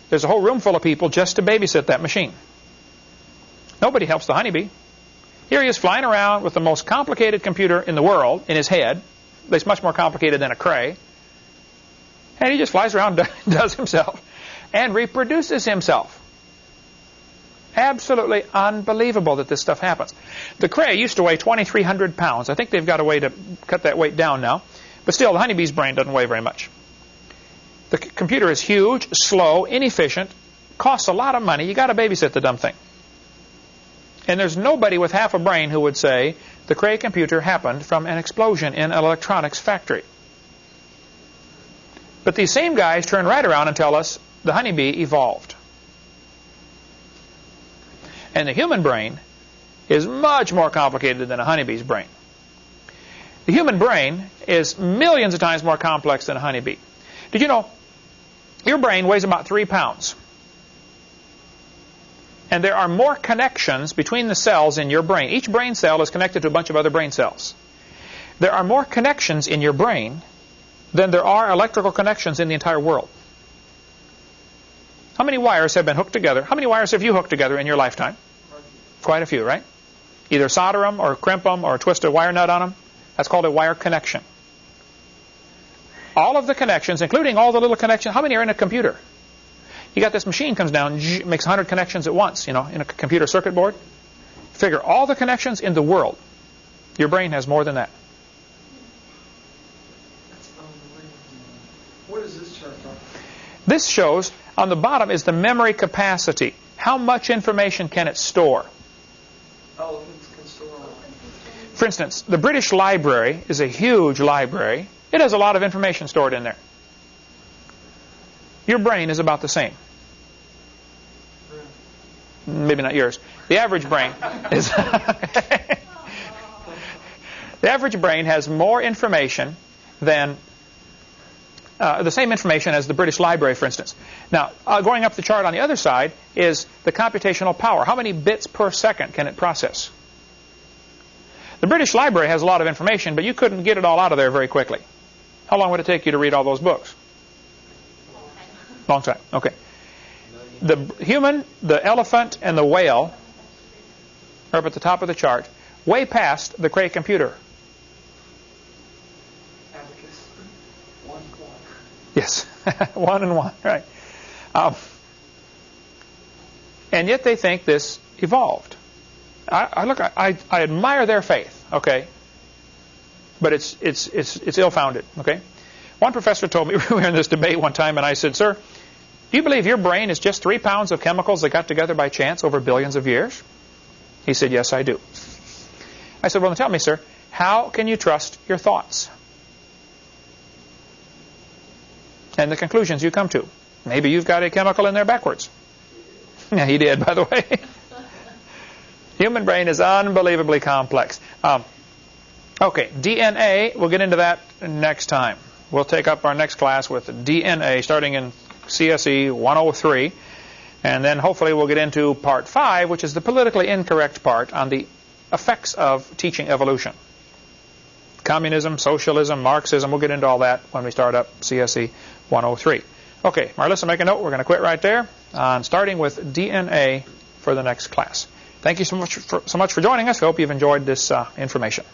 There's a whole room full of people just to babysit that machine. Nobody helps the honeybee. Here he is flying around with the most complicated computer in the world in his head. It's much more complicated than a Cray. And he just flies around does himself and reproduces himself. Absolutely unbelievable that this stuff happens. The Cray used to weigh 2,300 pounds. I think they've got a way to cut that weight down now. But still, the honeybee's brain doesn't weigh very much. The computer is huge, slow, inefficient, costs a lot of money. you got to babysit the dumb thing. And there's nobody with half a brain who would say the Cray computer happened from an explosion in an electronics factory. But these same guys turn right around and tell us the honeybee evolved. And the human brain is much more complicated than a honeybee's brain. The human brain is millions of times more complex than a honeybee. Did you know your brain weighs about three pounds? And there are more connections between the cells in your brain. Each brain cell is connected to a bunch of other brain cells. There are more connections in your brain than there are electrical connections in the entire world. How many wires have been hooked together? How many wires have you hooked together in your lifetime? Quite a few, right? Either solder them or crimp them or twist a wire nut on them. That's called a wire connection. All of the connections, including all the little connections, how many are in a computer? You got this machine comes down, makes 100 connections at once, you know, in a computer circuit board. Figure all the connections in the world. Your brain has more than that. What is this chart? This shows on the bottom is the memory capacity. How much information can it store? Elephants can store a lot. For instance, the British Library is a huge library. It has a lot of information stored in there. Your brain is about the same. Maybe not yours. The average brain is. the average brain has more information than uh, the same information as the British Library, for instance. Now, uh, going up the chart on the other side is the computational power. How many bits per second can it process? The British Library has a lot of information, but you couldn't get it all out of there very quickly. How long would it take you to read all those books? Long time. Okay. The human, the elephant, and the whale are up at the top of the chart, way past the Cray computer. Yes, one and one, right. Um, and yet they think this evolved. I, I look, I, I admire their faith, okay, but it's it's it's it's ill-founded, okay. One professor told me we were in this debate one time, and I said, "Sir, do you believe your brain is just three pounds of chemicals that got together by chance over billions of years?" He said, "Yes, I do." I said, "Well, then tell me, sir, how can you trust your thoughts?" And the conclusions you come to. Maybe you've got a chemical in there backwards. Yeah, he did, by the way. Human brain is unbelievably complex. Um, okay, DNA, we'll get into that next time. We'll take up our next class with DNA starting in CSE 103. And then hopefully we'll get into part 5, which is the politically incorrect part on the effects of teaching evolution. Communism, socialism, Marxism, we'll get into all that when we start up CSE 103. Okay, Marlissa, make a note. We're going to quit right there on starting with DNA for the next class. Thank you so much for, so much for joining us. We hope you've enjoyed this uh, information.